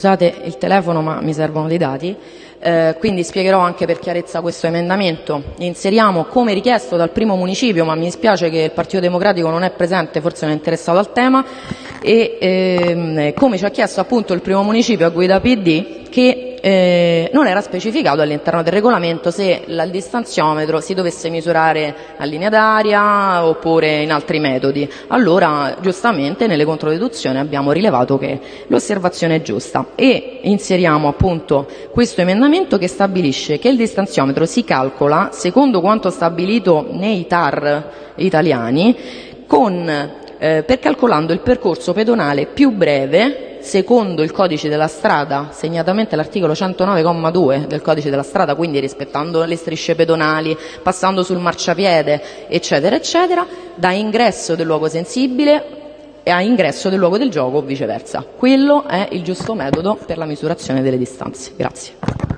Scusate il telefono ma mi servono dei dati, eh, quindi spiegherò anche per chiarezza questo emendamento. Inseriamo come richiesto dal primo municipio, ma mi dispiace che il Partito Democratico non è presente, forse non è interessato al tema, e ehm, come ci ha chiesto appunto il primo municipio a guida PD che eh, non era specificato all'interno del regolamento se il distanziometro si dovesse misurare a linea d'aria oppure in altri metodi. Allora, giustamente, nelle controdeduzioni abbiamo rilevato che l'osservazione è giusta e inseriamo appunto questo emendamento che stabilisce che il distanziometro si calcola secondo quanto stabilito nei TAR italiani con, eh, per calcolando il percorso pedonale più breve secondo il codice della strada, segnatamente l'articolo 109,2 del codice della strada, quindi rispettando le strisce pedonali, passando sul marciapiede, eccetera, eccetera, da ingresso del luogo sensibile a ingresso del luogo del gioco o viceversa. Quello è il giusto metodo per la misurazione delle distanze. Grazie.